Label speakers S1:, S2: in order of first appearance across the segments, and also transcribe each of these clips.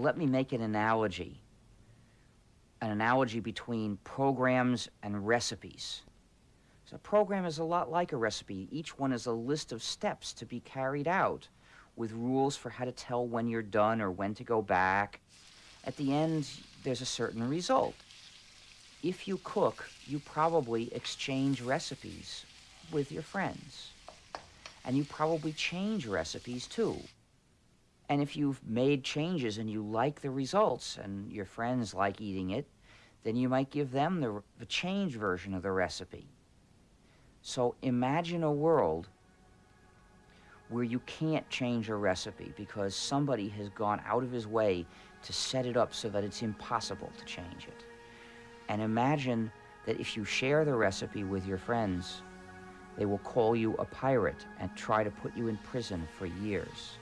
S1: Let me make an analogy. An analogy between programs and recipes. So a program is a lot like a recipe. Each one is a list of steps to be carried out with rules for how to tell when you're done or when to go back. At the end, there's a certain result. If you cook, you probably exchange recipes with your friends. And you probably change recipes too. And if you've made changes and you like the results and your friends like eating it, then you might give them the, the changed version of the recipe. So imagine a world where you can't change a recipe because somebody has gone out of his way to set it up so that it's impossible to change it. And imagine that if you share the recipe with your friends, they will call you a pirate and try to put you in prison for years.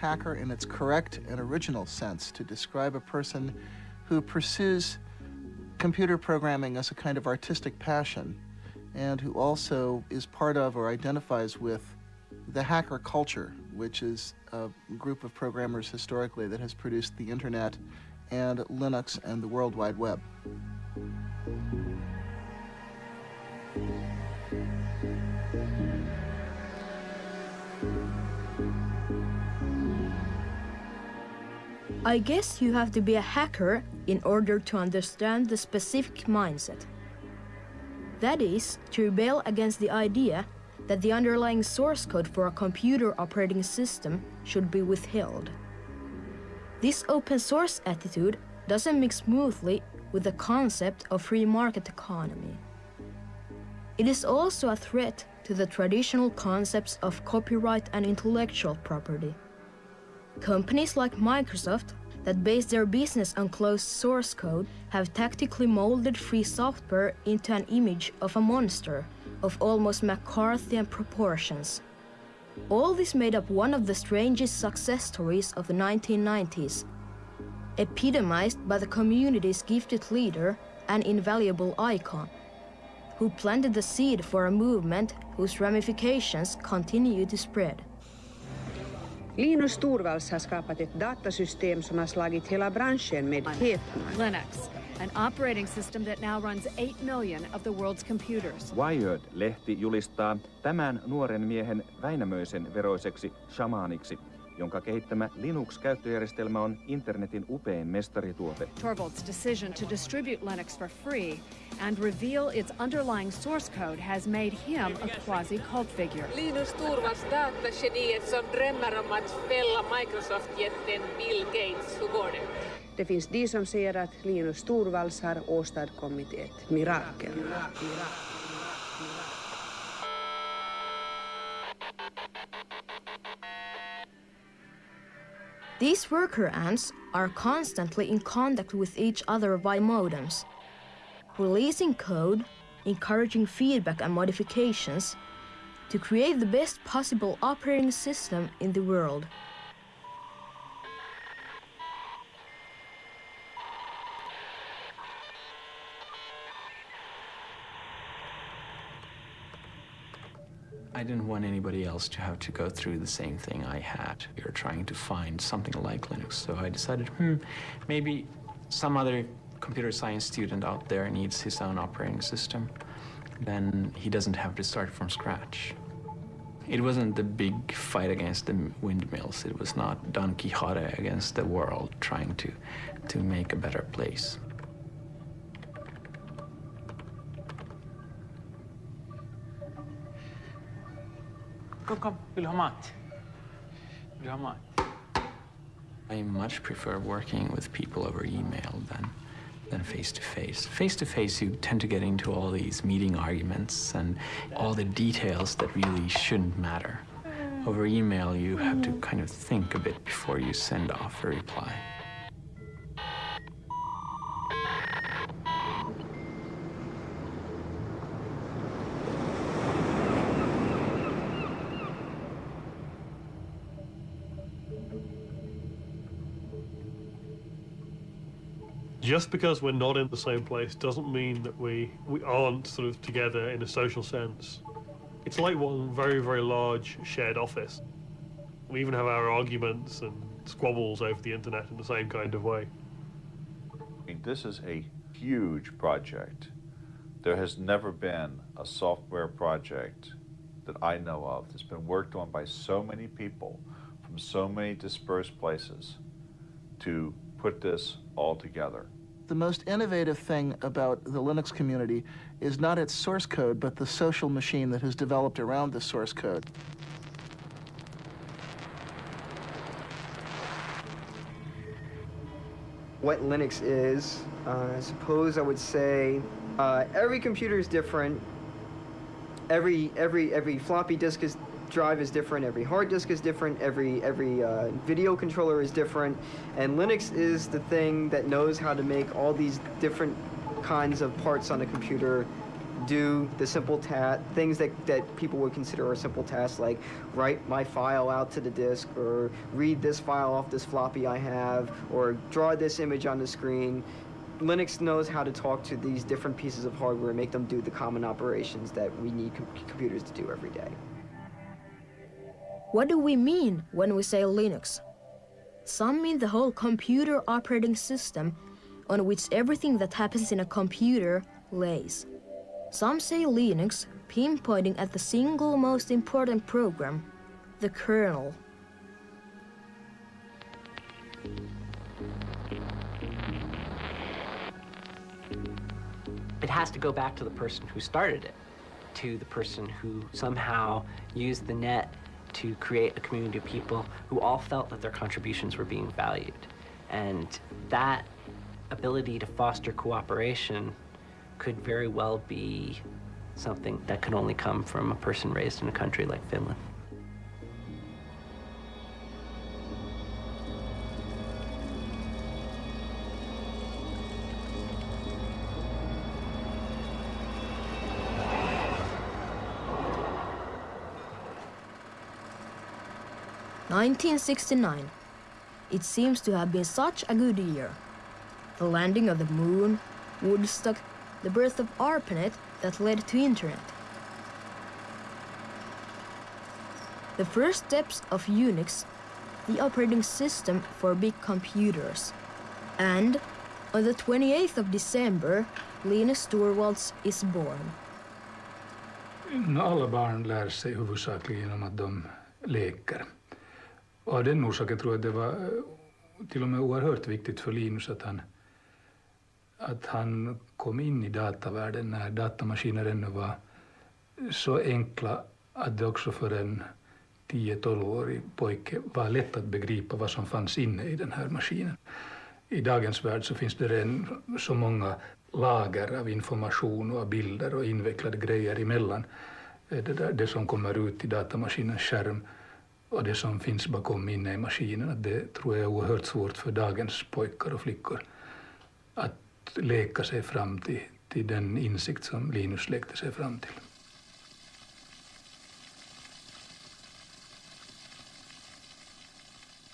S2: Hacker in its correct and original sense to describe a person who pursues computer programming as a kind of artistic passion and who also is part of or identifies with the hacker culture, which is a group of programmers historically that has produced the internet and Linux and the World Wide Web.
S3: I guess you have to be a hacker in order to understand the specific mindset. That is, to rebel against the idea that the underlying source code for a computer operating system should be withheld. This open source attitude doesn't mix smoothly with the concept of free market economy. It is also a threat to the traditional concepts of copyright and intellectual property. Companies like Microsoft that base their business on closed source code have tactically molded free software into an image of a monster of almost McCarthyian proportions. All this made up one of the strangest success stories of the 1990s, epitomized by the community's gifted leader and invaluable icon, who planted the seed for a movement whose ramifications continue to spread.
S4: Linus Torvalds har skapat ett datasystem som har slagit hela branschen med häpnad.
S5: Linux, an operating system that now runs 8 million of the world's computers.
S6: Wired-lehti julistaa tämän nuoren miehen Väinämöisen veroiseksi shamaaniksi, jonka kehittämä Linux-käyttöjärjestelmä on internetin upein mestarituote.
S5: Torvalds' decision to distribute Linux for free and reveal its underlying source code has made him a quasi-cult figure.
S7: Linus Torvalds datageniet som drömmer om att fälla Microsoft-jätten Bill Gates. Hur går det?
S4: Det finns de som säger att Linus Torvalds har åstadkommit ett mirakel.
S3: These worker ants are constantly in contact with each other by modems, releasing code, encouraging feedback and modifications to create the best possible operating system in the world.
S8: I didn't want anybody else to have to go through the same thing I had. We were trying to find something like Linux, so I decided, hmm, maybe some other computer science student out there needs his own operating system. Then he doesn't have to start from scratch. It wasn't the big fight against the windmills. It was not Don Quixote against the world trying to, to make a better place.
S9: Kom, kom. Vill du ha mat? Vill du ha mat?
S8: I much prefer working with people over email than than face to face. Face to face, you tend to get into all these meeting arguments and all the details that really shouldn't matter. over email, you have to kind of think a bit before you send off a reply.
S10: Just because we're not in the same place doesn't mean that we we aren't sort of together in a social sense. It's like one very very large shared office. We even have our arguments and squabbles over the internet in the same kind of way.
S11: I mean, this is a huge project. There has never been a software project that I know of that's been worked on by so many people from so many dispersed places to put this all together
S2: the most innovative thing about the Linux community is not its source code, but the social machine that has developed around the source code.
S12: What Linux is, uh, I suppose I would say uh, every computer is different. Every every every floppy disk is drive is different, every hard disk is different, every every uh, video controller is different, and Linux is the thing that knows how to make all these different kinds of parts on a computer do the simple task, things that, that people would consider a simple task, like write my file out to the disk, or read this file off this floppy I have, or draw this image on the screen. Linux knows how to talk to these different pieces of hardware and make them do the common operations that we need com computers to do every day.
S3: What do we mean when we say Linux? Some mean the whole computer operating system on which everything that happens in a computer lays. Some say Linux, pinpointing at the single most important program, the kernel.
S13: It has to go back to the person who started it, to the person who somehow used the net to create a community of people who all felt that their contributions were being valued. And that ability to foster cooperation could very well be something that could only come from a person raised in a country like Finland.
S3: Nineteen sixty-nine. It seems to have been such a good year. The landing of the moon, Woodstock, the birth of ARPANET that led to internet. The first steps of Unix, the operating system for big computers. And on the 28th of December, Linus Torvalds is born.
S14: Alla barn lär sig huvudsakligen genom att de leker. Och av den orsaken tror jag det var eh, till och med oerhört viktigt för Linus att han att han kom in i datavärlden när datamaskiner ännu var så enkla att det också för en 10-12-årig pojke var lätt att begripa vad som fanns inne i den här maskinen. I dagens värld så finns det redan så många lager av information och bilder och invecklade grejer emellan eh, det, där, det som kommer ut i datamaskinens skärm och det som finns bakom inne i maskinen. Att det tror jag är oerhört svårt för dagens pojkar och flickor att leka sig fram till, till den insikt som Linus lekte sig fram till.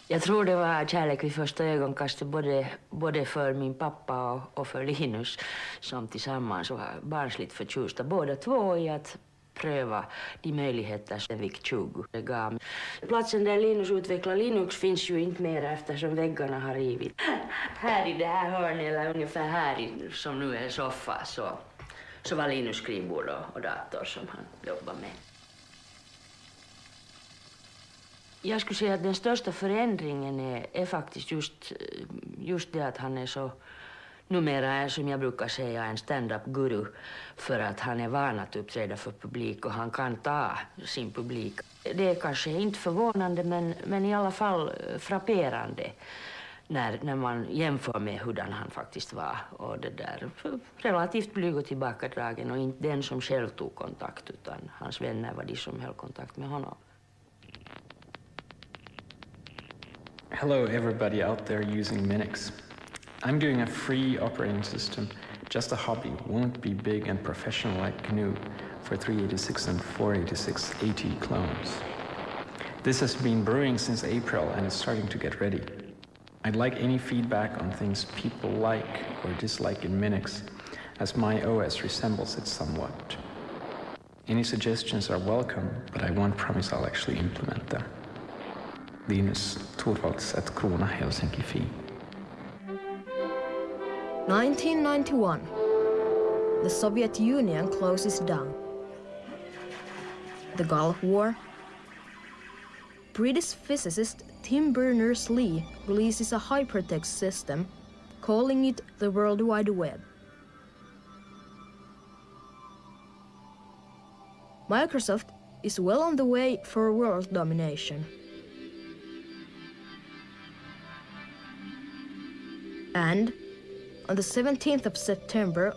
S15: Jag tror det var kärlek vid första ögonkastet både, både för min pappa och, och för Linus som tillsammans var barnsligt förtjusta båda två i att pröva de möjligheter som VIC 20 gav. Platsen där Linus utvecklar Linux finns ju inte mer eftersom väggarna har rivit. Här i det här hörnet, eller ungefär här i, som nu e är soffa, så, så var Linus skrivbord och, och dator som han jobbade med. Jag skulle säga att den största förändringen är, e, är e faktiskt just, just det att han är så numera är som jag brukar säga en stand-up-guru för att han är van att uppträda för publik och han kan ta sin publik. Det är kanske inte förvånande men, men i alla fall eh, frapperande när, när man jämför med hurdan han faktiskt var. Och det där, relativt blyg och tillbakadragen och inte den som själv tog kontakt utan hans vänner var de som höll kontakt med honom.
S8: Hello, everybody out there using Minix. I'm doing a free operating system, just a hobby, won't be big and professional like GNU for 386 and 486 AT clones. This has been brewing since April and is starting to get ready. I'd like any feedback on things people like or dislike in Minix, as my OS resembles it somewhat. Any suggestions are welcome, but I won't promise I'll actually implement them. Linus Torvalds at kruuna Helsinki Fi.
S3: 1991. The Soviet Union closes down. The Gulf War. British physicist Tim Berners-Lee releases a hypertext system, calling it the World Wide Web. Microsoft is well on the way for world domination. And on the 17th of September,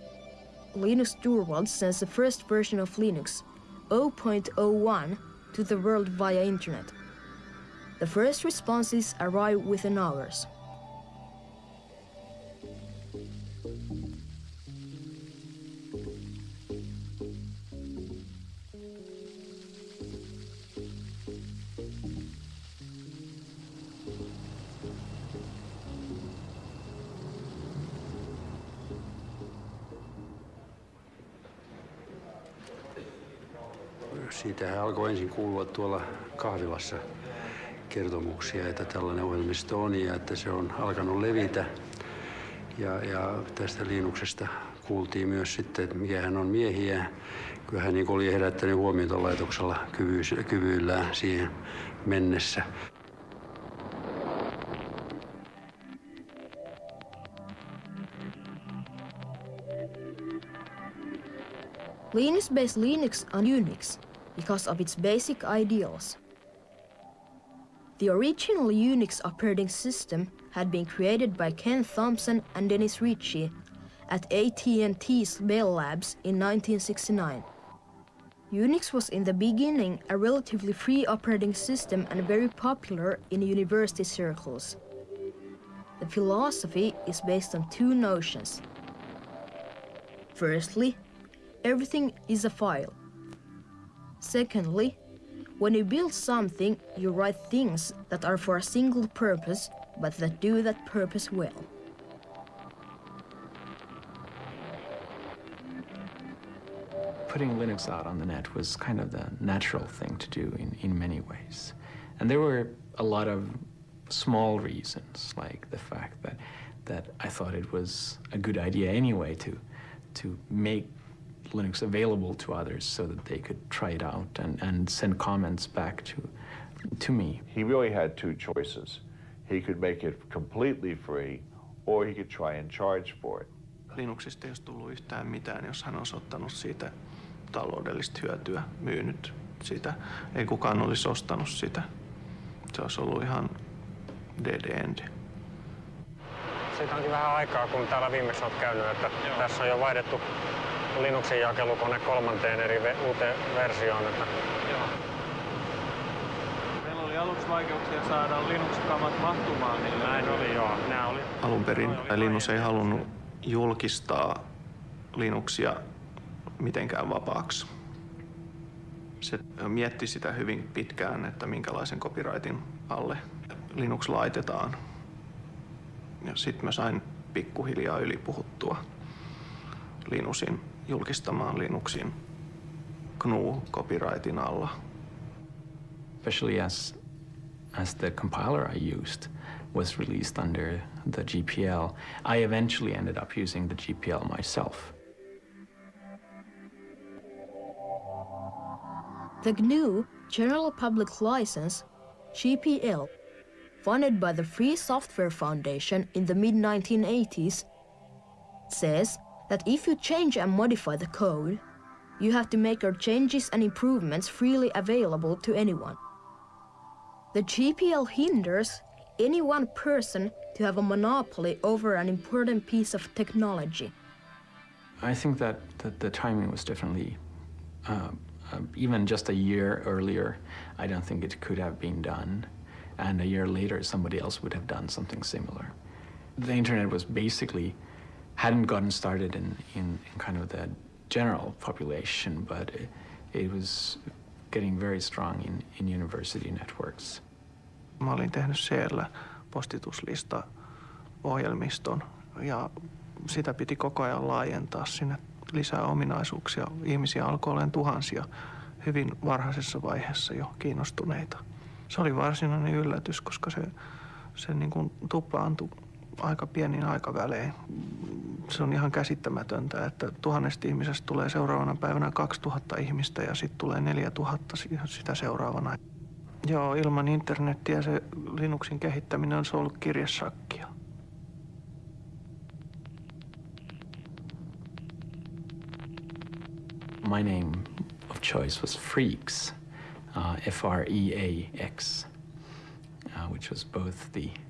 S3: Linus Torvalds sends the first version of Linux, 0.01, to the world via internet. The first responses arrive within hours.
S16: Kuulua tuolla kahvilassa kertomuksia, että tällainen ohjelmisto on ja että se on alkanut levitä. Ja, ja tästä Linuksesta kuultiin myös sitten, että mikä hän on miehiä. Kyllä hän niin oli herättänyt huomiota laitoksella kyvyillään siihen mennessä.
S3: Linux based Linux on Unix because of its basic ideals. The original Unix operating system had been created by Ken Thompson and Dennis Ritchie at AT&T's Bell Labs in 1969. Unix was in the beginning a relatively free operating system and very popular in university circles. The philosophy is based on two notions. Firstly, everything is a file. Secondly, when you build something, you write things that are for a single purpose, but that do that purpose well.
S8: Putting Linux out on the net was kind of the natural thing to do in, in many ways. And there were a lot of small reasons, like the fact that, that I thought it was a good idea anyway to, to make Linux available to others so that they could try it out and, and send comments back to, to me.
S17: He really had two choices. He could make it completely free or he could try and charge for it.
S18: Linuxista ei olisi tullut yhtään mitään, jos hän olisi ottanut siitä taloudellista hyötyä, myynyt sitä. Ei kukaan olisi ostanut sitä. Se olisi ollut ihan dead end.
S19: Siitä onkin vähän aikaa, kun täällä viimeksi olet käynyt, että Joo. tässä on jo vaihdettu Linuxin jakelukone kolmanteen eri ve- uuteen versioon. Että... Joo.
S9: Meillä oli aluksi vaikeuksia saada Linux-kamat mahtumaan niille.
S19: Näin oli, joo. Nämä oli...
S18: Alun perin Linus ei halunnut julkistaa Linuxia mitenkään vapaaksi. Se mietti sitä hyvin pitkään, että minkälaisen copyrightin alle Linux laitetaan. Ja sitten mä sain pikkuhiljaa ylipuhuttua Linusin julkistamaan Linuxin GNU-copyrightin alla.
S8: Especially as, as the compiler I used was released under the GPL, I eventually ended up using the GPL myself.
S3: The GNU General Public License, GPL, funded by the Free Software Foundation in the mid 1980s, says that if you change and modify the code, you have to make your changes and improvements freely available to anyone. The GPL hinders any one person to have a monopoly over an important piece of technology.
S8: I think that, that the timing was definitely, uh, uh, even just a year earlier, I don't think it could have been done. and a year later somebody else would have done something similar. The internet was basically hadn't gotten started in, in, in kind of the general population, but it, it was getting very strong in, in university networks.
S18: Mä olin tehnyt siellä postituslista ohjelmiston ja sitä piti koko ajan laajentaa sinne lisää ominaisuuksia. Ihmisiä alkoi olemaan tuhansia hyvin varhaisessa vaiheessa jo kiinnostuneita. Se oli varsinainen yllätys, koska se, se niin kuin tuplaantui aika pienin aikavälein. Se on ihan käsittämätöntä, että tuhannesta ihmisestä tulee seuraavana päivänä 2000 ihmistä ja sitten tulee 4000 sitä seuraavana. Joo, ilman internettiä se Linuxin kehittäminen on ollut kirjesakkia.
S8: My name of choice was Freaks, uh, F-R-E-A-X, uh, which was both the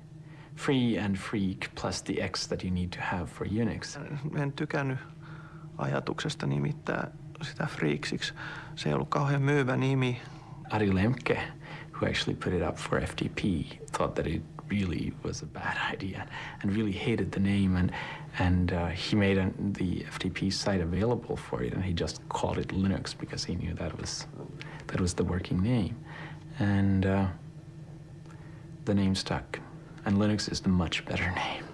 S8: free and freak plus the X that you need to have for Unix.
S18: En tykännyt ajatuksesta nimittää sitä freaksiksi. Se ei ollut kauhean myyvä nimi.
S8: Ari Lemke, who actually put it up for FTP, thought that it really was a bad idea and really hated the name and and uh, he made an, the FTP site available for it and he just called it Linux because he knew that was that was the working name and uh, the name stuck and Linux is the much better name.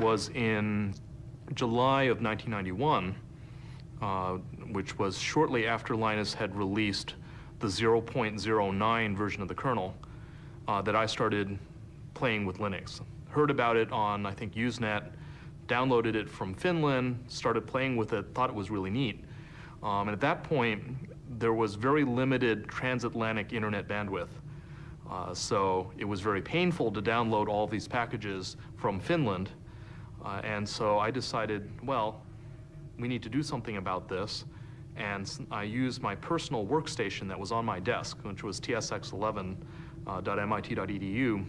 S20: Was in July of 1991, uh, which was shortly after Linus had released the 0.09 version of the kernel, uh, that I started playing with Linux. Heard about it on, I think, Usenet, downloaded it from Finland, started playing with it, thought it was really neat. Um, and at that point, there was very limited transatlantic internet bandwidth. Uh, so it was very painful to download all these packages from Finland. Uh, and so I decided, well, we need to do something about this. And I used my personal workstation that was on my desk, which was tsx11.mit.edu.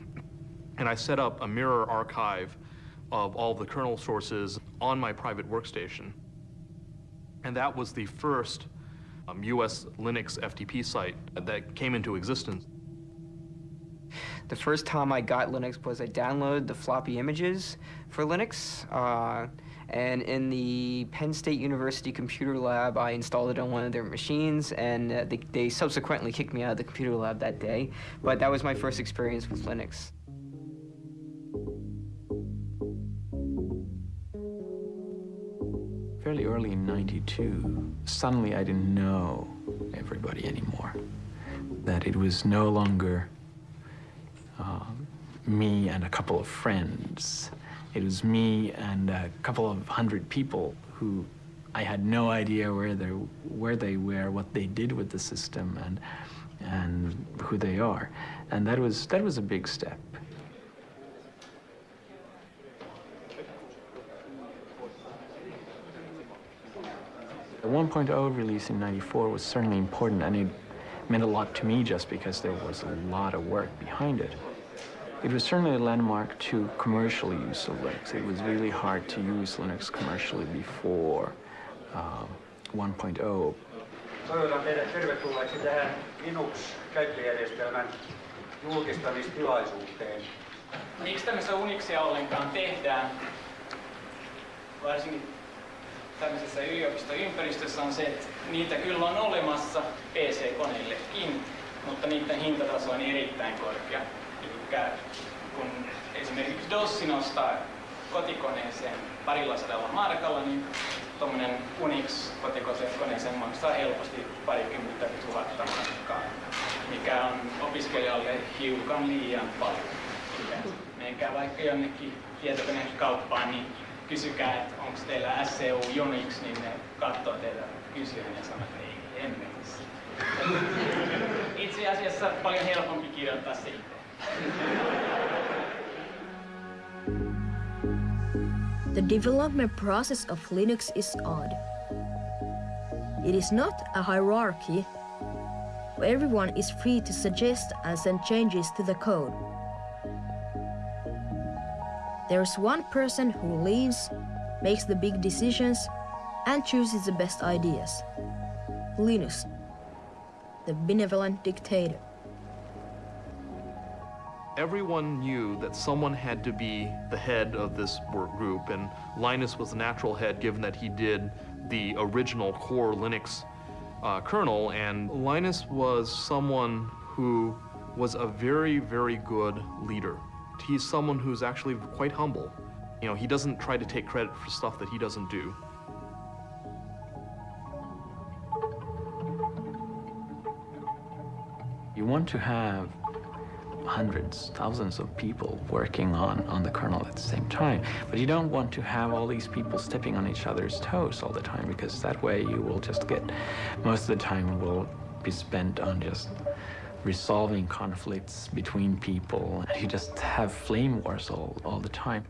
S20: And I set up a mirror archive of all the kernel sources on my private workstation. And that was the first um, US Linux FTP site that came into existence.
S12: The first time I got Linux was I downloaded the floppy images for Linux. Uh, and in the Penn State University computer lab, I installed it on one of their machines, and uh, they, they subsequently kicked me out of the computer lab that day. But that was my first experience with Linux.
S8: Fairly early in 92, suddenly I didn't know everybody anymore. That it was no longer uh, me and a couple of friends. It was me and a couple of hundred people who I had no idea where they where they were, what they did with the system, and and who they are, and that was that was a big step. The 1.0 release in 94 was certainly important, and it meant a lot to me just because there was a lot of work behind it. It was certainly a landmark to commercial use of Linux. It was really hard to use Linux commercially before um, 1.0.
S21: Toivotan teidät tervetulleeksi tähän Linux-käyttöjärjestelmän julkistamistilaisuuteen.
S9: Miksi tämmöistä Unixia ollenkaan tehdään, varsinkin tämmöisessä yliopistoympäristössä, on se, että niitä kyllä on olemassa PC-koneillekin, mutta niiden hintataso on erittäin korkea. Eli kun esimerkiksi DOS nostaa kotikoneeseen parilla sadalla markalla, niin tuommoinen Unix kotikoneeseen maksaa helposti parikymmentä tuhatta markkaa. mikä on opiskelijalle hiukan liian paljon. Menkää vaikka jonnekin tietokonekauppaan, niin kysykää, että onko teillä SCU Unix, niin ne katsoo teitä kysyen ja sanoo, että ei hemmetissä. Itse asiassa paljon helpompi kirjoittaa se itse.
S3: The development process of Linux is odd. It is not a hierarchy where everyone is free to suggest and send changes to the code. There's one person who leads, makes the big decisions, and chooses the best ideas. Linus, the benevolent dictator.
S20: Everyone knew that someone had to be the head of this work group, and Linus was the natural head given that he did the original core Linux uh, kernel, and Linus was someone who was a very, very good leader. He's someone who's actually quite humble. You know, he doesn't try to take credit for stuff that he doesn't do.
S8: You want to have hundreds, thousands of people working on, on the kernel at the same time. But you don't want to have all these people stepping on each other's toes all the time because that way you will just get, most of the time will be spent on just resolving conflicts between people. And you just have flame wars all, all the time.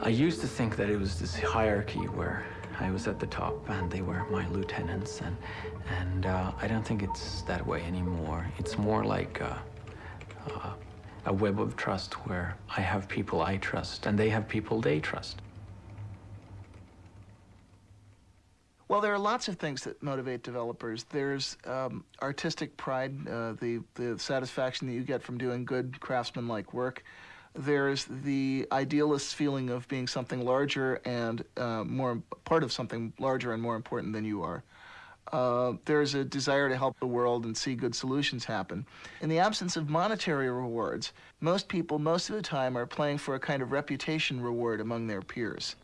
S8: I used to think that it was this hierarchy where I was at the top and they were my lieutenants and, and uh, I don't think it's that way anymore. It's more like uh, uh, a web of trust where I have people I trust and they have people they trust.
S2: Well, there are lots of things that motivate developers. There's um, artistic pride, uh, the, the satisfaction that you get from doing good craftsman-like work. There's the idealist feeling of being something larger and uh, more part of something larger and more important than you are. Uh, there's a desire to help the world and see good solutions happen. In the absence of monetary rewards, most people, most of the time, are playing for a kind of reputation reward among their peers.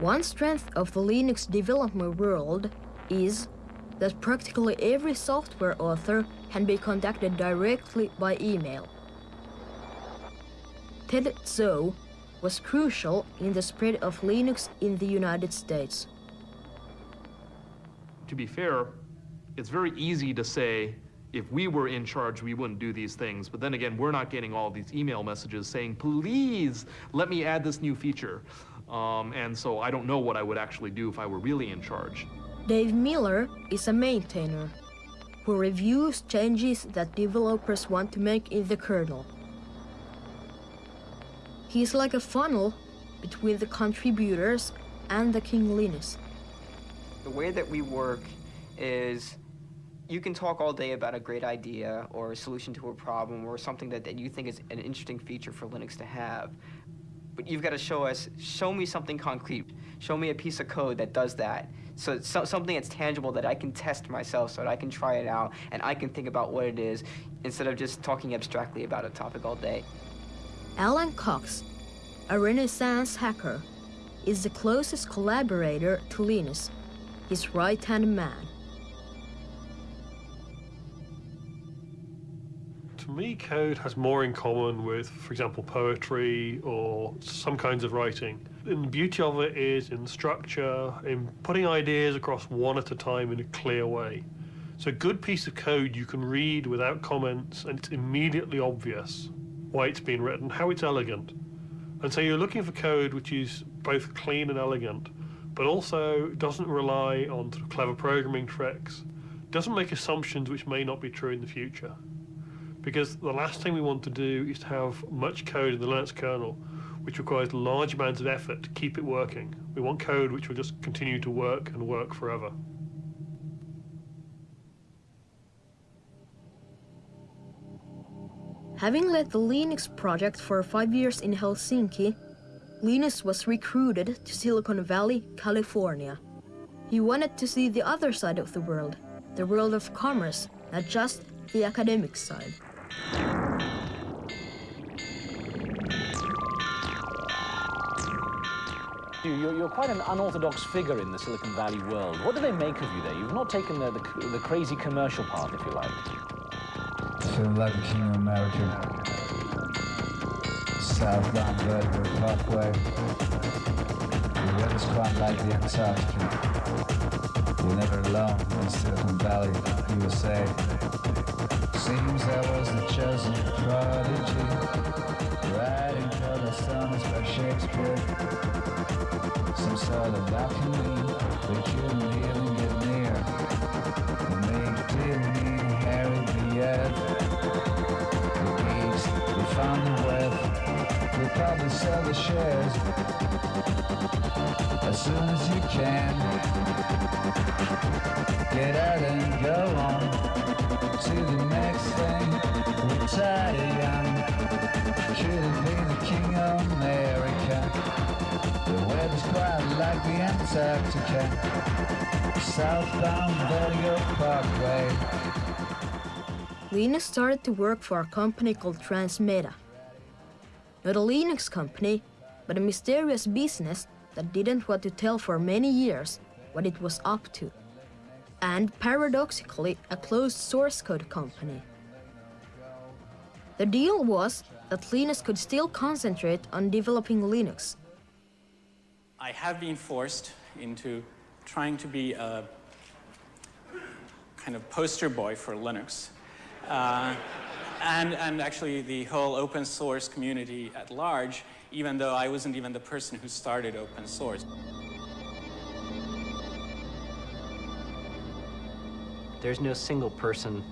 S3: One strength of the Linux development world is that practically every software author can be contacted directly by email. Ted Ts'o was crucial in the spread of Linux in the United States.
S20: To be fair, it's very easy to say, if we were in charge, we wouldn't do these things. But then again, we're not getting all these email messages saying, please, let me add this new feature. Um, and so I don't know what I would actually do if I were really in charge.
S3: Dave Miller is a maintainer who reviews changes that developers want to make in the kernel. He's like a funnel between the contributors and the King Linus.
S12: The way that we work is you can talk all day about a great idea or a solution to a problem or something that, that you think is an interesting feature for Linux to have. But you've got to show us, show me something concrete. Show me a piece of code that does that. So, so something that's tangible that I can test myself so that I can try it out and I can think about what it is instead of just talking abstractly about a topic all day.
S3: Alan Cox, a Renaissance hacker, is the closest collaborator to Linus, his right-hand man.
S10: To me, code has more in common with, for example, poetry or some kinds of writing. And the beauty of it is in structure, in putting ideas across one at a time in a clear way. So a good piece of code you can read without comments and it's immediately obvious why it's been written, how it's elegant. And so you're looking for code which is both clean and elegant, but also doesn't rely on sort of clever programming tricks, doesn't make assumptions which may not be true in the future. Because the last thing we want to do is to have much code in the Linux kernel which requires large amounts of effort to keep it working. We want code which will just continue to work and work forever.
S3: Having led the Linux project for five years in Helsinki, Linus was recruited to Silicon Valley, California. He wanted to see the other side of the world, the world of commerce, not just the academic side.
S22: you, you're, you're, quite an unorthodox figure in the Silicon Valley world. What do they make of you there? You've not taken the, the, the crazy commercial path, if you like.
S23: King of America. Southbound Vertical Parkway. The weather's quite like the Antarctica. You're never alone in Silicon Valley, USA. Seems I was the chosen prodigy. Writing the sonnets by Shakespeare. Some sort of alchemy, we couldn't even probably sell the shares as soon as you can. Get out and go on to the next thing. Retire young. Should have been the king of America. The weather's quite like the Antarctica. Southbound Vertigo Parkway.
S3: Linus started to work for a company called Transmeta. Not a Linux company, but a mysterious business that didn't want to tell for many years what it was up to. And paradoxically, a closed source code company. The deal was that Linus could still concentrate on developing Linux.
S9: I have been forced into trying to be a kind of poster boy for Linux. Uh, and, and actually the whole open source community at large, even though I wasn't even the person who started open source.
S13: There's no single person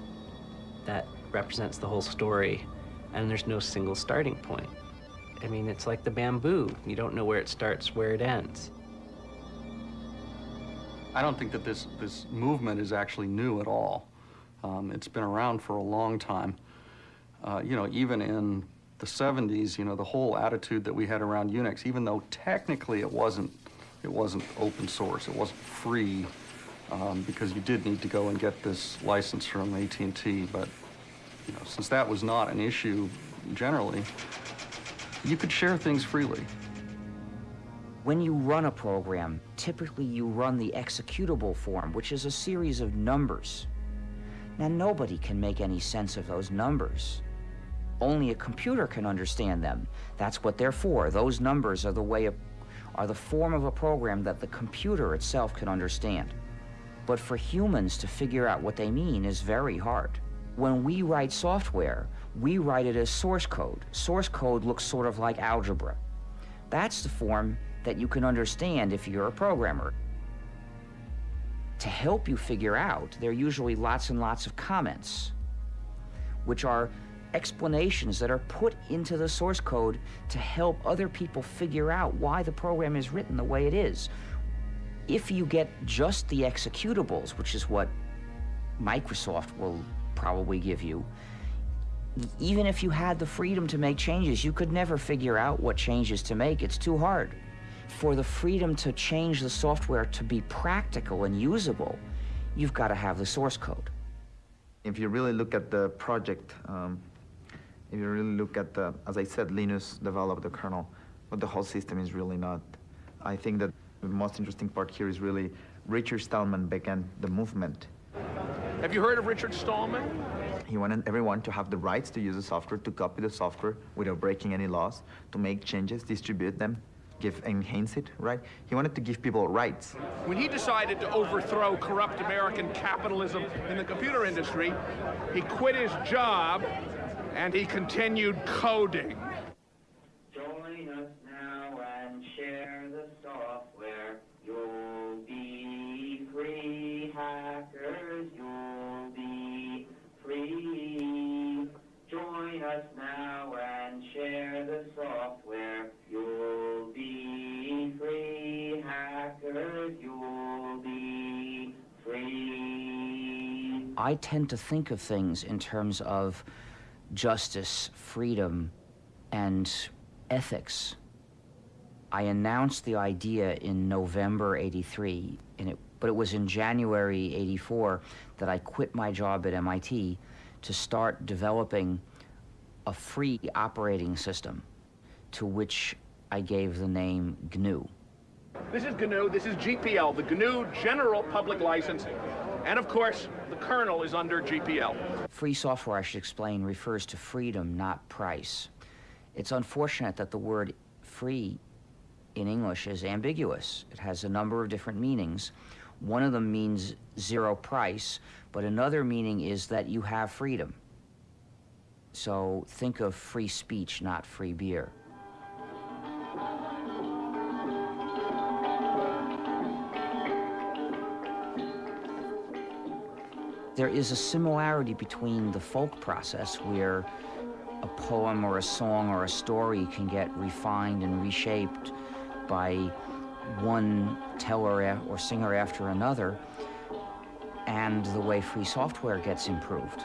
S13: that represents the whole story and there's no single starting point. I mean, it's like the bamboo. You don't know where it starts, where it ends.
S24: I don't think that this, this movement is actually new at all. Um, it's been around for a long time. Uh, you know, even in the 70s, you know, the whole attitude that we had around Unix, even though technically it wasn't, it wasn't open source, it wasn't free, um, because you did need to go and get this license from AT&T, but you know, since that was not an issue generally, you could share things freely.
S1: When you run a program, typically you run the executable form, which is a series of numbers. Now, nobody can make any sense of those numbers. Only a computer can understand them. That's what they're for. Those numbers are the way of, are the form of a program that the computer itself can understand. But for humans to figure out what they mean is very hard. When we write software, we write it as source code. Source code looks sort of like algebra. That's the form that you can understand if you're a programmer. To help you figure out, there are usually lots and lots of comments, which are explanations that are put into the source code to help other people figure out why the program is written the way it is. If you get just the executables, which is what Microsoft will probably give you. Even if you had the freedom to make changes, you could never figure out what changes to make. It's too hard. For the freedom to change the software to be practical and usable, you've got to have the source code.
S25: If you really look at the project, um, if you really look at the, as I said, Linus developed the kernel, but the whole system is really not. I think that the most interesting part here is really Richard Stallman began the movement
S26: have you heard of Richard Stallman?
S25: He wanted everyone to have the rights to use the software, to copy the software without breaking any laws, to make changes, distribute them, give enhance it, right? He wanted to give people rights.
S26: When he decided to overthrow corrupt American capitalism in the computer industry, he quit his job and he continued coding.
S27: Join us now and share the software. You'll be free hackers. You'll free. Join us now and share the software. You'll be free, hackers. You'll be free.
S1: I tend to think of things in terms of justice, freedom, and ethics. I announced the idea in November 83, and it, but it was in January 84 that I quit my job at MIT to start developing a free operating system to which I gave the name GNU.
S28: This is GNU, this is GPL, the GNU General Public License. And of course, the kernel is under GPL.
S1: Free software, I should explain, refers to freedom, not price. It's unfortunate that the word free in English is ambiguous. It has a number of different meanings. One of them means zero price, but another meaning is that you have freedom. So think of free speech, not free beer. There is a similarity between the folk process where a poem or a song or a story can get refined and reshaped by one teller or singer after another, and the way free software gets improved.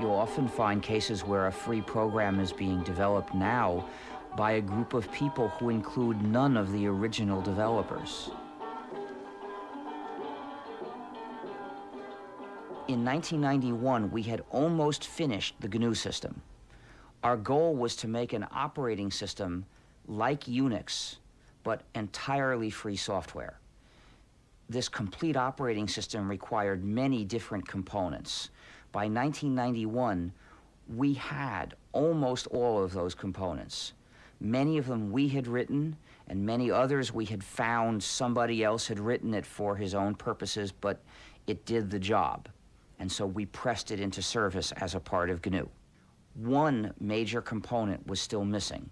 S1: You'll often find cases where a free program is being developed now by a group of people who include none of the original developers. In 1991, we had almost finished the GNU system. Our goal was to make an operating system like Unix, but entirely free software. This complete operating system required many different components. By 1991, we had almost all of those components. Many of them we had written, and many others we had found somebody else had written it for his own purposes, but it did the job. And so we pressed it into service as a part of GNU. One major component was still missing,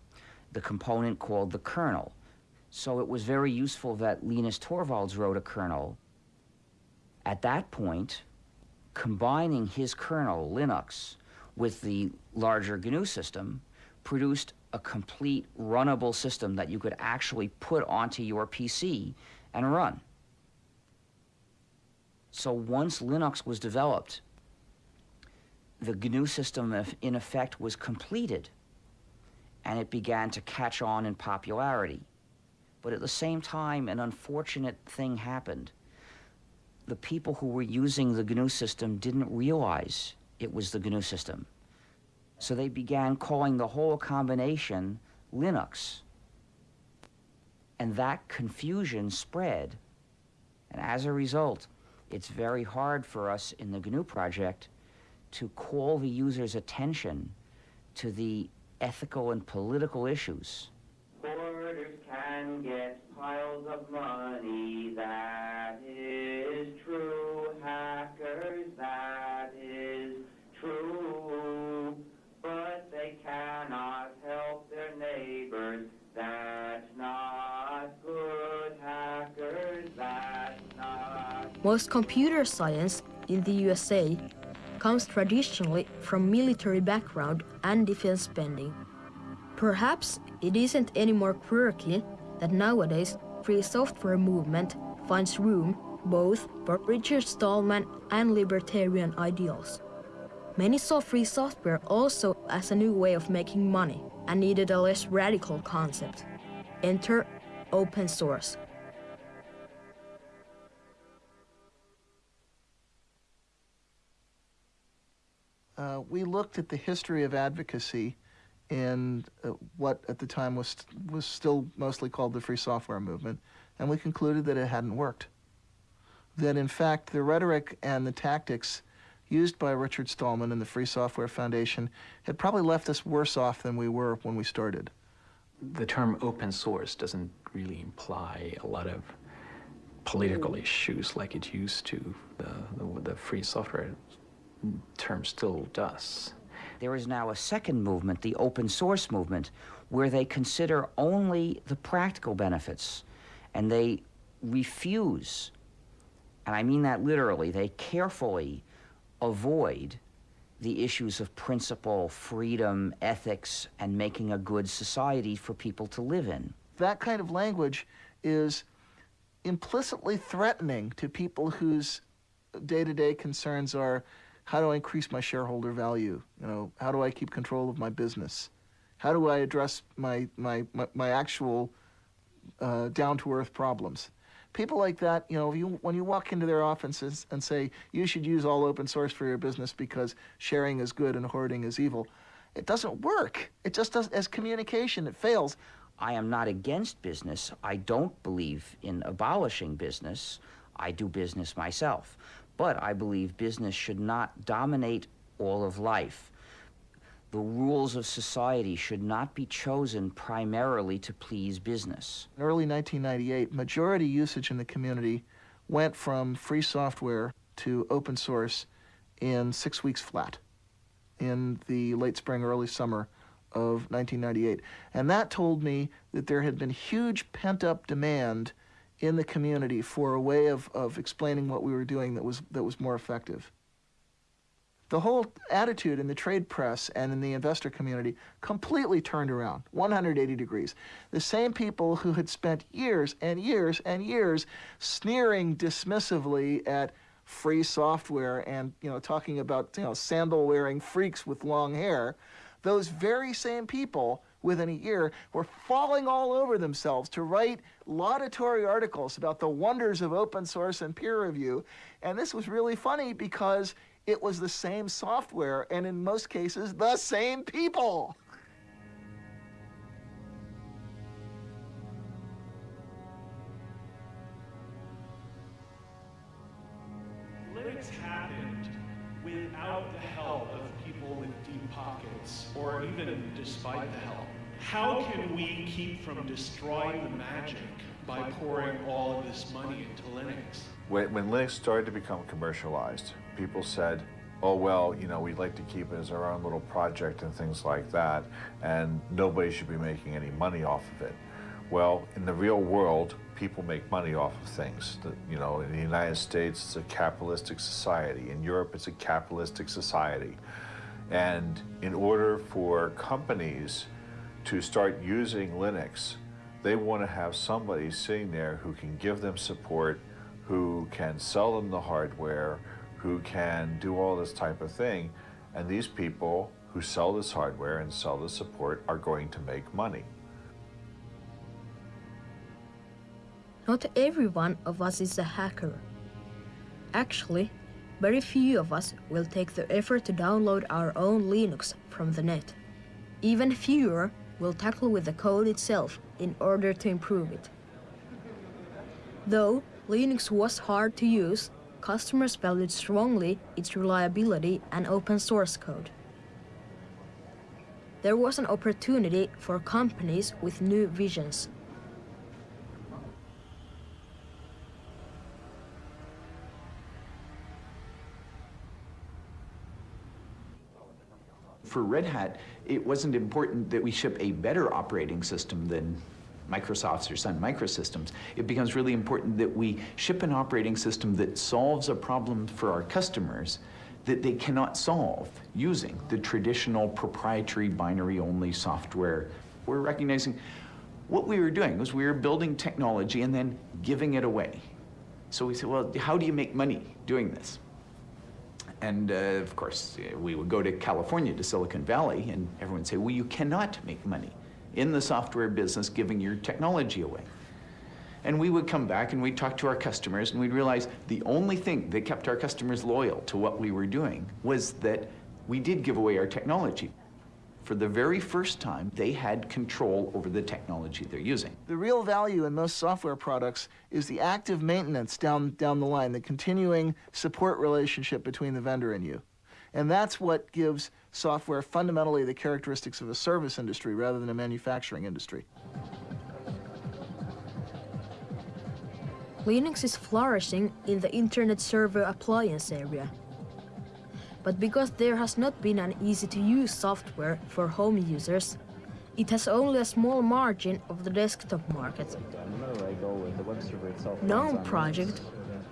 S1: the component called the kernel. So it was very useful that Linus Torvalds wrote a kernel. At that point, combining his kernel, Linux, with the larger GNU system, produced a complete runnable system that you could actually put onto your PC and run. So once Linux was developed, the GNU system in effect was completed and it began to catch on in popularity. But at the same time, an unfortunate thing happened. The people who were using the GNU system didn't realize it was the GNU system. So they began calling the whole combination Linux. And that confusion spread. And as a result, it's very hard for us in the GNU project to call the user's attention to the ethical and political issues.
S27: Can get piles of money, that is
S3: Most computer science in the USA comes traditionally from military background and defense spending. Perhaps it isn't any more quirky that nowadays free software movement finds room both for Richard Stallman and libertarian ideals. Many saw free software also as a new way of making money and needed a less radical concept. Enter open source.
S2: We looked at the history of advocacy in uh, what at the time was was still mostly called the free software movement, and we concluded that it hadn't worked. That in fact the rhetoric and the tactics used by Richard Stallman and the Free Software Foundation had probably left us worse off than we were when we started.
S8: The term open source doesn't really imply a lot of political issues like it used to. The, the, the free software term still does.
S1: There is now a second movement, the open source movement, where they consider only the practical benefits and they refuse, and I mean that literally, they carefully avoid the issues of principle, freedom, ethics, and making a good society for people to live in.
S2: That kind of language is implicitly threatening to people whose day-to-day concerns are how do I increase my shareholder value? You know, how do I keep control of my business? How do I address my, my, my, my actual uh, down-to-earth problems? People like that, you know, you, when you walk into their offices and say, you should use all open source for your business because sharing is good and hoarding is evil, It doesn't work. It just does as communication, it fails.
S1: I am not against business. I don't believe in abolishing business. I do business myself. But I believe business should not dominate all of life. The rules of society should not be chosen primarily to please business.
S2: In early 1998, majority usage in the community went from free software to open source in six weeks flat in the late spring, early summer of 1998. And that told me that there had been huge pent up demand in the community for a way of, of explaining what we were doing that was, that was more effective. The whole attitude in the trade press and in the investor community completely turned around 180 degrees. The same people who had spent years and years and years sneering dismissively at free software and you know talking about you know sandal wearing freaks with long hair those very same people within a year were falling all over themselves to write laudatory articles about the wonders of open source and peer review and this was really funny because it was the same software and in most cases the same people
S29: happened without the help of people with deep pockets, or even despite the help. How can we keep from destroying the magic by pouring all of this money into Linux?
S11: When, when Linux started to become commercialized, people said, oh, well, you know, we'd like to keep it as our own little project and things like that, and nobody should be making any money off of it. Well, in the real world, people make money off of things. The, you know, in the United States, it's a capitalistic society. In Europe, it's a capitalistic society. And in order for companies to start using Linux, they want to have somebody sitting there who can give them support, who can sell them the hardware, who can do all this type of thing. And these people who sell this hardware and sell the support are going to make money.
S3: Not every one of us is a hacker. Actually, very few of us will take the effort to download our own Linux from the net. Even fewer will tackle with the code itself in order to improve it. Though Linux was hard to use, customers valued strongly its reliability and open source code. There was an opportunity for companies with new visions
S30: for Red Hat, it wasn't important that we ship a better operating system than Microsoft's or Sun Microsystems. It becomes really important that we ship an operating system that solves a problem for our customers that they cannot solve using the traditional proprietary binary-only software. We're recognizing what we were doing was we were building technology and then giving it away. So we said, well, how do you make money doing this? And uh, of course, we would go to California, to Silicon Valley, and everyone would say, well, you cannot make money in the software business giving your technology away. And we would come back and we'd talk to our customers and we'd realize the only thing that kept our customers loyal to what we were doing was that we did give away our technology. For the very first time, they had control over the technology they're using.
S2: The real value in most software products is the active maintenance down, down the line, the continuing support relationship between the vendor and you. And that's what gives software fundamentally the characteristics of a service industry rather than a manufacturing industry.
S3: Linux is flourishing in the Internet Server Appliance area. But because there has not been an easy-to-use software for home users, it has only a small margin of the desktop market. GNOME project,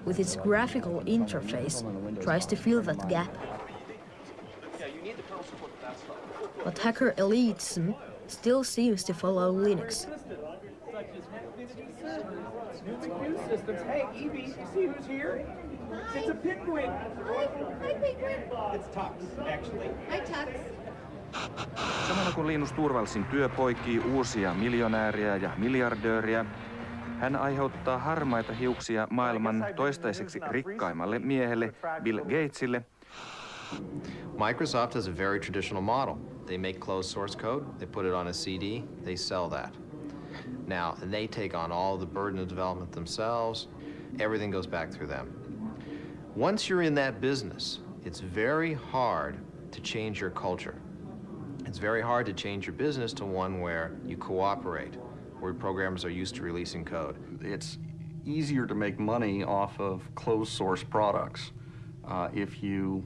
S3: with its graphical interface, tries to fill that gap. But hacker elitism still seems to follow Linux.
S31: Hey, see who's here? It's a penguin. Hi, hi penguin. It's Tux, actually. Hi, Tux.
S6: Samalla kun Linus Turvalsin työ poikii uusia miljonääriä ja miljardööriä, hän aiheuttaa harmaita hiuksia maailman toistaiseksi rikkaimmalle miehelle Bill Gatesille.
S32: Microsoft has a very traditional model. They make closed source code, they put it on a CD, they sell that. Now, they take on all the burden of development themselves. Everything goes back through them. Once you're in that business, it's very hard to change your culture. It's very hard to change your business to one where you cooperate, where programmers are used to releasing code.
S24: It's easier to make money off of closed source products uh, if you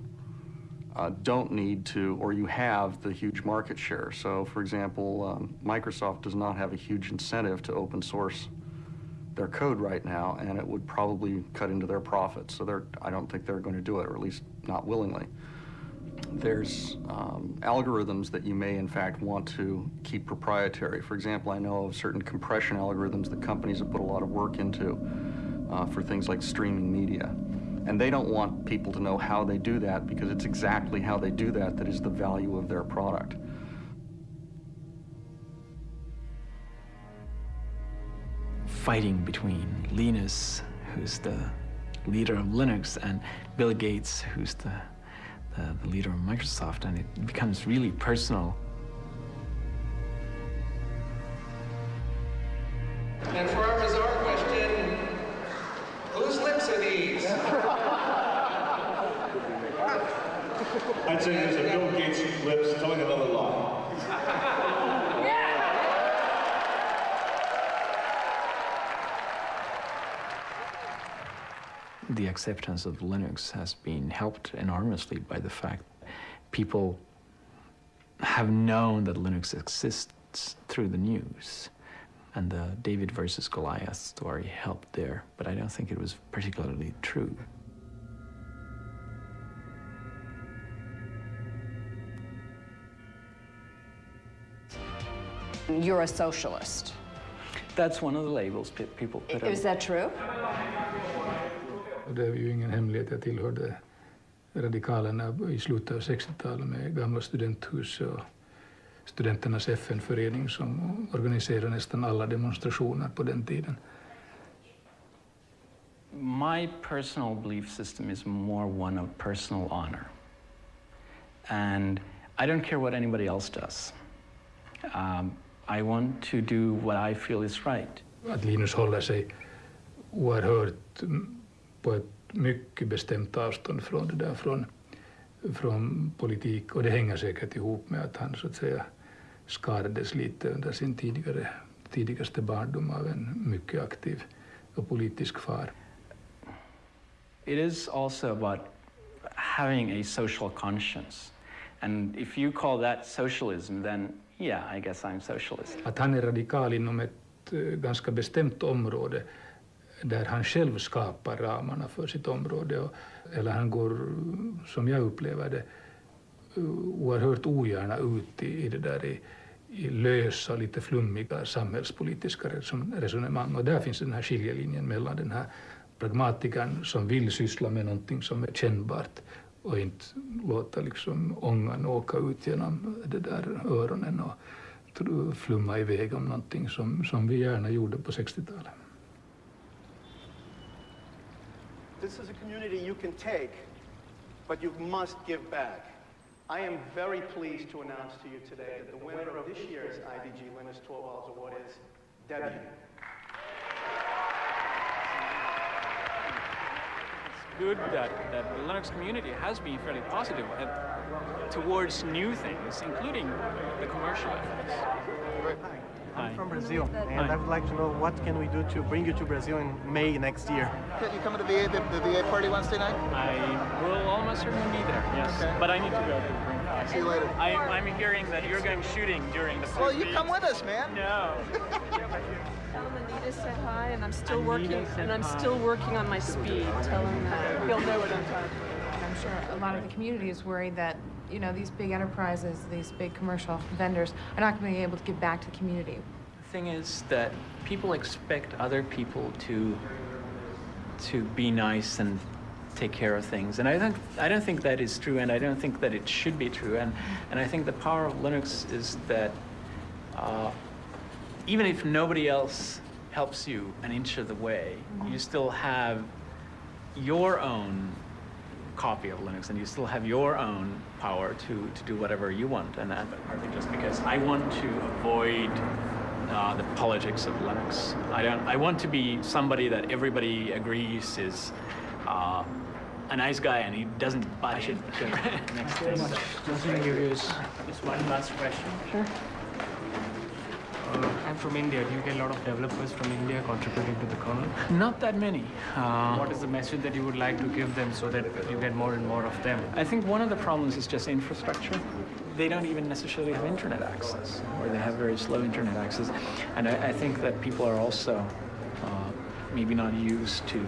S24: uh, don't need to, or you have the huge market share. So, for example, um, Microsoft does not have a huge incentive to open source their code right now, and it would probably cut into their profits. So they're, I don't think they're going to do it, or at least not willingly. There's um, algorithms that you may, in fact, want to keep proprietary. For example, I know of certain compression algorithms that companies have put a lot of work into uh, for things like streaming media. And they don't want people to know how they do that because it's exactly how they do that that is the value of their product.
S8: Fighting between Linus, who's the leader of Linux, and Bill Gates, who's the, the, the leader of Microsoft, and it becomes really personal.
S33: And for our bizarre question, whose lips are these?
S11: I'd say there's a Bill Gates lips telling another lie.
S8: The acceptance of Linux has been helped enormously by the fact people have known that Linux exists through the news. And the David versus Goliath story helped there, but I don't think it was particularly true.
S34: You're a socialist.
S8: That's one of the labels people put on.
S34: Is that true?
S14: Och det är ju ingen hemlighet, jag tillhörde radikalerna i slutet av 60-talet med gamla studenthus och studenternas FN-förening som organiserade nästan alla demonstrationer på den tiden.
S8: My personal belief system is more one of personal honor. And I don't care what anybody else does. Um, I want to do what I feel is right.
S14: Att Linus håller sig oerhört på ett mycket bestämt avstånd från det där, från, från politik. Och det hänger säkert ihop med att han så att säga skadades lite under sin tidigare, tidigaste barndom av en mycket aktiv och politisk far.
S8: It is also about having a social conscience. And if you call that socialism, then yeah, I guess I'm socialist.
S14: Att han är radikal inom ett eh, ganska bestämt område där han själv skapar ramarna för sitt område. Och, eller han går, som jag upplever det, oerhört ogärna ut i, i det där i, i lösa, lite flummiga samhällspolitiska resonemang. Och där finns den här skiljelinjen mellan den här pragmatikern som vill syssla med någonting som är kännbart och inte låta liksom ångan åka ut genom det där öronen och flumma iväg om någonting som, som vi gärna gjorde på 60-talet.
S35: This is a community you can take, but you must give back. I am very pleased to announce to you today that the winner of this year's IDG Linus Torvalds Award is Debbie.
S36: It's good that, that the Linux community has been fairly positive towards new things, including the commercial efforts.
S35: Hi. I'm
S36: Hi.
S35: from Brazil, and
S36: Hi.
S35: I would like to know what can we do to bring you to Brazil in May next year.
S2: Can you come to the VA, the, the VA party Wednesday night?
S36: I will almost certainly be there, yes.
S2: Okay.
S36: But I need to go to bring class.
S2: See you later.
S36: I, I'm hearing that you're going shooting during the
S2: Well, you
S36: weeks.
S2: come with us, man.
S36: No.
S37: Tell him Anita said hi, and I'm still
S36: Anita
S37: working, and I'm
S36: hi.
S37: still working on my speed. Tell him that he'll know what I'm talking
S38: about. I'm sure a lot of the community is worried that, you know, these big enterprises, these big commercial vendors are not going to be able to give back to the community.
S8: The thing is that people expect other people to to be nice and take care of things, and I don't I don't think that is true, and I don't think that it should be true, and and I think the power of Linux is that uh, even if nobody else helps you an inch of the way, you still have your own copy of Linux, and you still have your own power to, to do whatever you want. And that partly just because I want to avoid uh, the politics of Linux. I don't. I want to be somebody that everybody agrees is uh, a nice guy, and he doesn't bash it. next
S39: Very much.
S8: So-
S39: Just curious. Just one last question.
S8: Sure.
S39: I'm from India. Do you get a lot of developers from India contributing to the kernel?
S8: Not that many. Uh,
S39: what is the message that you would like to give them so that you get more and more of them?
S8: I think one of the problems is just infrastructure. They don't even necessarily have internet access, or they have very slow internet access. And I, I think that people are also uh, maybe not used to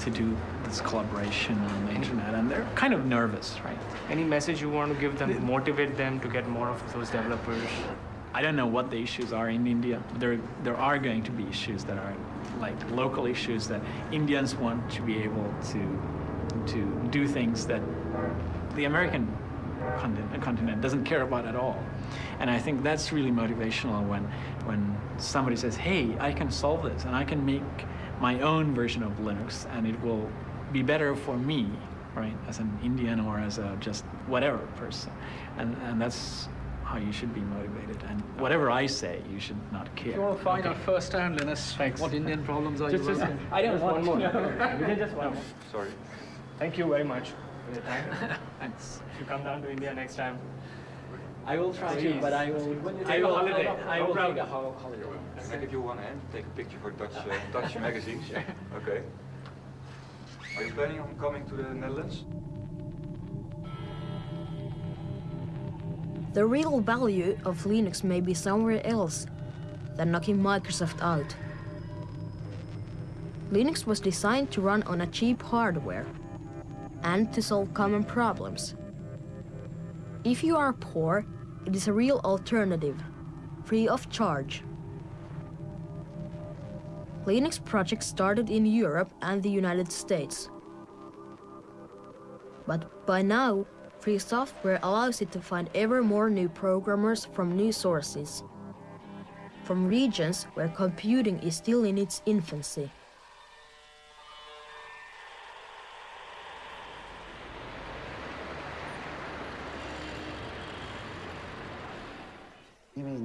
S8: to do this collaboration on the internet, and they're kind of nervous, right?
S39: Any message you want to give them, motivate them to get more of those developers?
S8: I don't know what the issues are in India. There, there are going to be issues that are like local issues that Indians want to be able to, to do things that the American continent, doesn't care about at all. And I think that's really motivational when, when somebody says, hey, I can solve this and I can make my own version of Linux and it will be better for me, right, as an Indian or as a just whatever person. And, and that's how you should be motivated. And whatever I say, you should not care.
S40: If you want to find
S8: okay?
S40: out firsthand, Linus, what Indian problems are
S8: Just-
S40: you
S8: just-
S40: running?
S8: I don't
S39: Just
S8: want
S39: one more.
S8: to.
S39: we can just one more.
S40: Sorry.
S39: Thank you very much for your time.
S8: Thanks.
S39: If you come down to India next time.
S8: I will try to, but I will.
S39: When you
S8: I
S39: take a
S8: will,
S39: holiday,
S8: I
S39: no
S8: will take a hol- holiday.
S41: And if you want to take a picture for Dutch, uh, Dutch magazines, okay. Are you planning on coming to the Netherlands?
S3: The real value of Linux may be somewhere else than knocking Microsoft out. Linux was designed to run on a cheap hardware and to solve common problems. If you are poor, it is a real alternative, free of charge. Linux projects started in Europe and the United States. But by now, free software allows it to find ever more new programmers from new sources, from regions where computing is still in its infancy.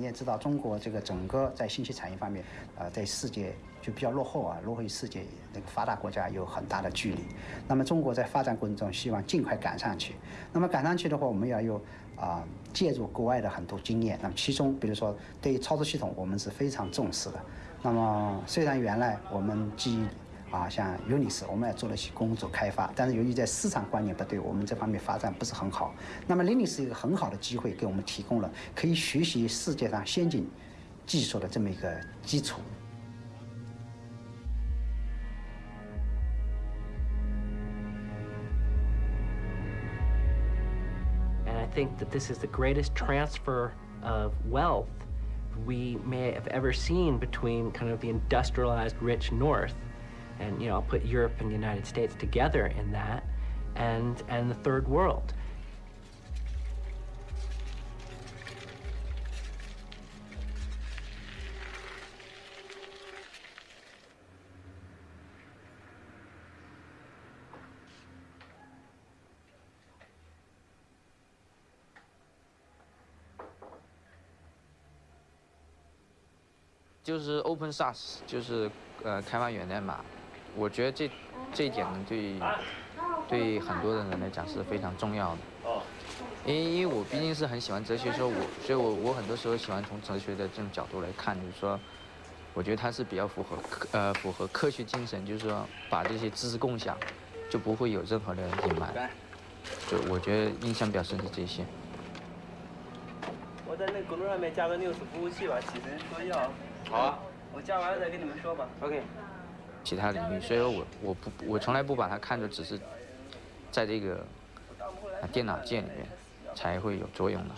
S42: 也知道，中国这个整个在信息产业方面，呃，在世界就比较落后啊，落后于世界那个发达国家有很大的距离。那么中国在发展过程中，希望尽快赶上去。那么赶上去的话，我们要有啊、借助国外的很多经验。那么其中，比如说对于操作系统，我们是非常重视的。那么虽然原来我们基于啊，像 Unix，我们也做了些工作开发，但是由于在市场观念不对，我们这方面发展不是很好。那么 Linux 是一个很好的机会，给我们提供了可以学习世界上先进技术的这么一个基础。
S13: And I think that this is the greatest transfer of wealth we may have ever seen between kind of the industrialized rich North, and you know, I'll put Europe and the United States together in that, and and the third world.
S43: 就是 open source，就是呃开发源代码。 我觉得这这一点呢，对对很多的人来讲是非常重要的。因为因为我毕竟是很喜欢哲学，说我所以我我很多时候喜欢从哲学的这种角度来看，就是说，我觉得它是比较符合科呃符合科学精神，就是说把这些知识共享，就不会有任何的隐瞒。就我觉得印象比较深的这些。
S44: 我在那个公众上面加个 News 服务器吧，起身说要。
S43: 好啊。
S44: 我加完了再跟你们说吧。OK。
S43: 其他领域，所以说我我不我从来不把它看作只是在这个啊电脑界里面才会有作用的。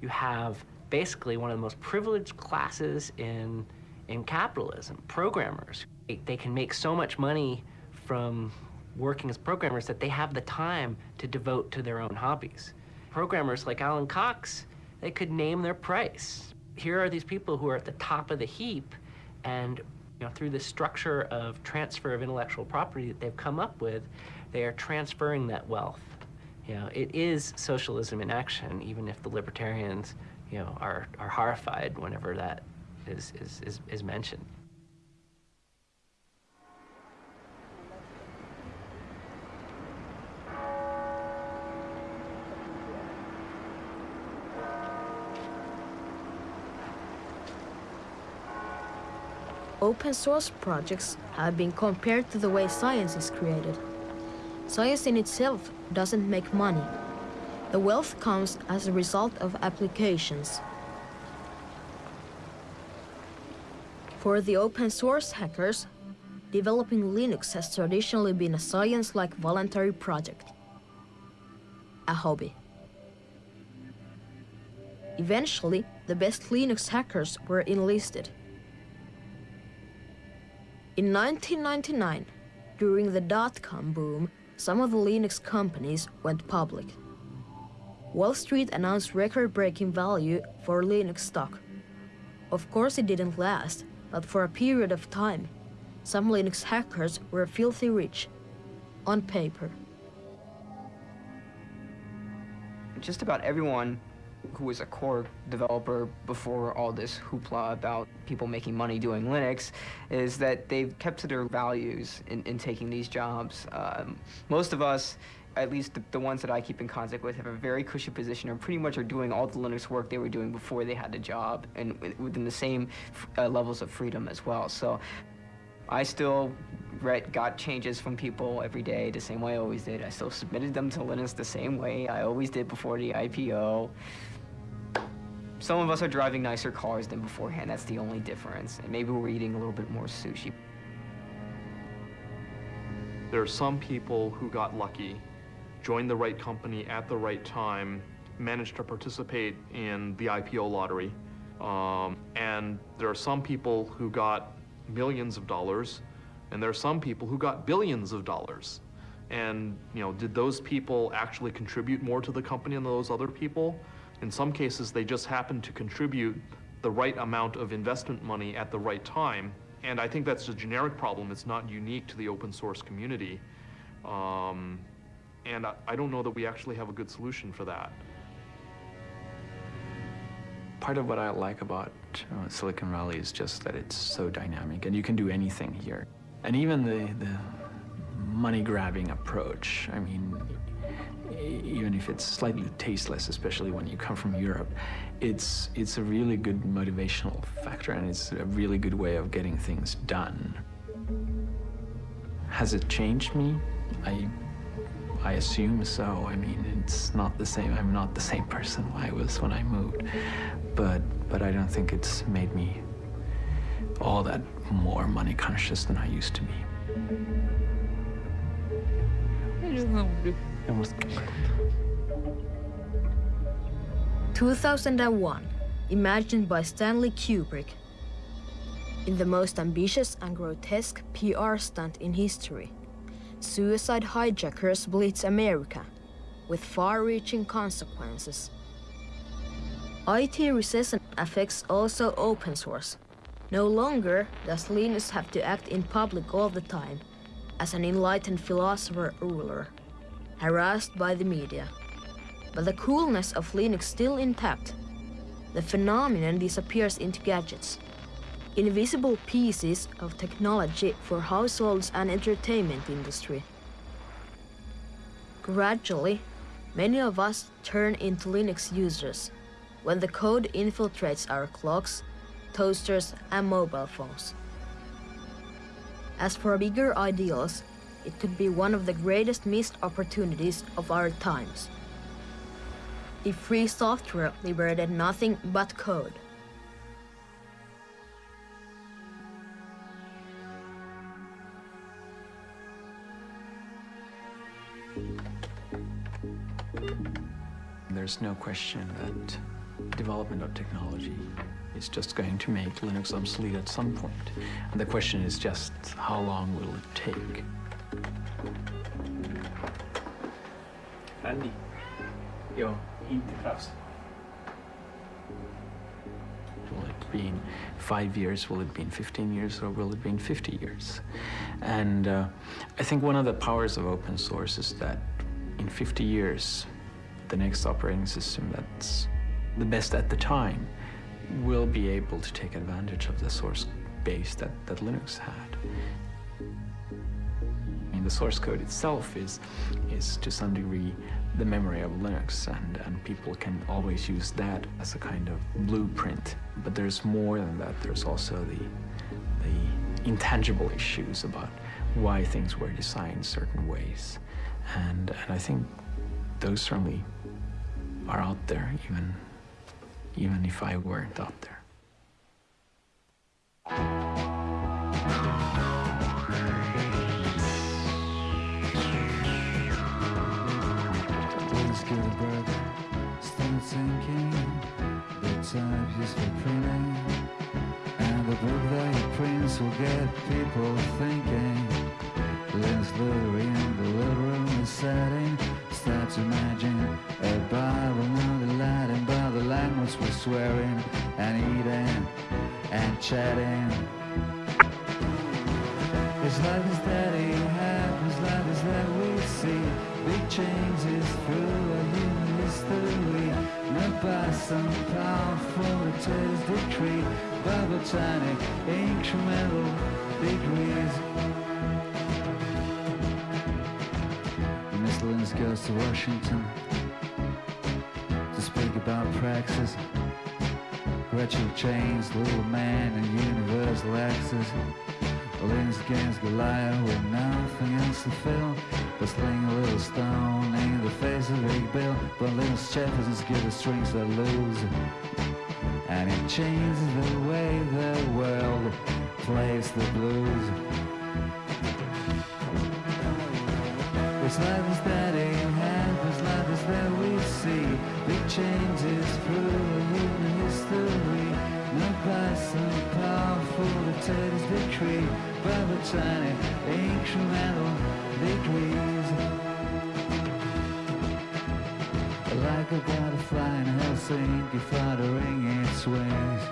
S13: You have basically one of the most privileged classes in in capitalism, programmers. They, they can make so much money from working as programmers that they have the time to devote to their own hobbies. Programmers like Alan Cox, they could name their price. Here are these people who are at the top of the heap, and You know, through the structure of transfer of intellectual property that they've come up with, they are transferring that wealth. You know, it is socialism in action, even if the libertarians, you know, are, are horrified whenever that is, is, is, is mentioned.
S3: Open source projects have been compared to the way science is created. Science in itself doesn't make money. The wealth comes as a result of applications. For the open source hackers, developing Linux has traditionally been a science-like voluntary project. A hobby. Eventually, the best Linux hackers were enlisted. In 1999, during the dot-com boom, some of the Linux companies went public. Wall Street announced record-breaking value for Linux stock. Of course it didn't last, but for a period of time, some Linux hackers were filthy rich, on paper.
S12: Just about everyone who was a core developer before all this hoopla about people making money doing Linux, is that they've kept to their values in, in taking these jobs. Um, most of us, at least the, the, ones that I keep in contact with, have a very cushy position and pretty much are doing all the Linux work they were doing before they had the job and within the same uh, levels of freedom as well. So I still read, got changes from people every day the same way I always did. I still submitted them to Linus the same way I always did before the IPO. Some of us are driving nicer cars than beforehand. That's the only difference. And maybe we're eating a little bit more sushi.
S20: There are some people who got lucky, joined the right company at the right time, managed to participate in the IPO lottery. Um, and there are some people who got millions of dollars, and there are some people who got billions of dollars. And, you know, did those people actually contribute more to the company than those other people? In some cases, they just happen to contribute the right amount of investment money at the right time. And I think that's a generic problem. It's not unique to the open source community. Um, and I, I don't know that we actually have a good solution for that.
S8: Part of what I like about uh, Silicon Valley is just that it's so dynamic and you can do anything here. And even the, the money grabbing approach, I mean, even if it's slightly tasteless, especially when you come from Europe, it's, it's a really good motivational factor and it's a really good way of getting things done. Has it changed me? I, I assume so. I mean, it's not the same. I'm not the same person I was when I moved, but, but I don't think it's made me all that more money conscious than I used to be.
S3: 2001, imagined by Stanley Kubrick. In the most ambitious and grotesque PR stunt in history, suicide hijackers blitz America with far-reaching consequences. IT recession affects also open source. No longer does Linus have to act in public all the time as an enlightened philosopher ruler, harassed by the media. But the coolness of Linux still intact. The phenomenon disappears into gadgets. Invisible pieces of technology for households and entertainment industry. Gradually, many of us turn into Linux users when the code infiltrates our clocks, toasters and mobile phones. As for bigger ideals, it could be one of the greatest missed opportunities of our times. If free software liberated nothing but code.
S8: There's no question that development of technology is just going to make Linux obsolete at some point. And the question is just how long will it take?
S45: Andy. Joo, inte krafs.
S8: Will it be in five years? Will it be in 15 years? Or will it be in 50 years? And uh, I think one of the powers of open source is that in 50 years, the next operating system that's the best at the time will be able to take advantage of the source base that, that Linux had. I mean, the source code itself is, is to some degree the memory of Linux, and, and people can always use that as a kind of blueprint. But there's more than that. There's also the, the intangible issues about why things were designed certain ways. And, and I think those certainly are out there, even, even if I weren't out there.
S23: Will get people thinking. In the little room is setting. Start to imagine a Bible, not the Latin, but the language we're swearing and eating and chatting. It's like this that it happens, like this that we see. Big changes through our human history. Not by some powerful taste decree, but by tiny incremental degrees. Goes to Washington to speak about praxis. Gretchen Chains, Little Man, and Universal Access. Linus against Goliath with nothing else to fill but sling a little stone in the face of Big Bill. But Linus Jefferson's good at strings that lose. And it changes the way the world plays the blues. It's like this that it happens, like this that we see. Big changes through human history. Not by some powerful dictator's decree, but the tiny incremental degrees. Like a butterfly in Helsinki fluttering its wings.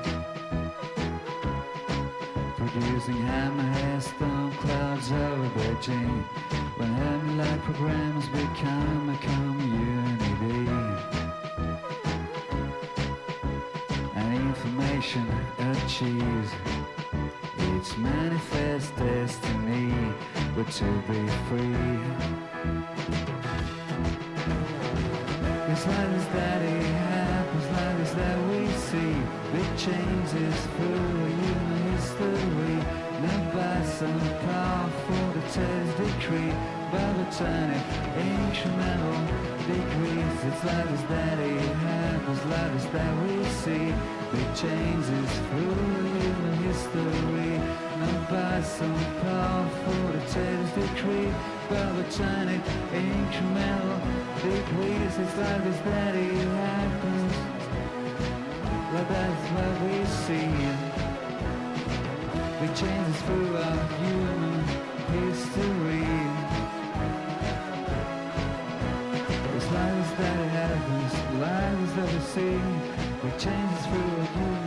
S23: Producing hammerhead storm clouds over Beijing. When Hermit-like programs become a community. And information achieves its manifest destiny, but to be free. It's like this that it happens, like this that we see. Big changes through human history. Not by some dictator's decree, tiny incremental degrees. It's this that it happens, this that we see. Big changes through human history. Not by some powerful dictator's decree, tiny incremental degrees. It's this that it happens, like that's what we see. Big changes through our human We change through human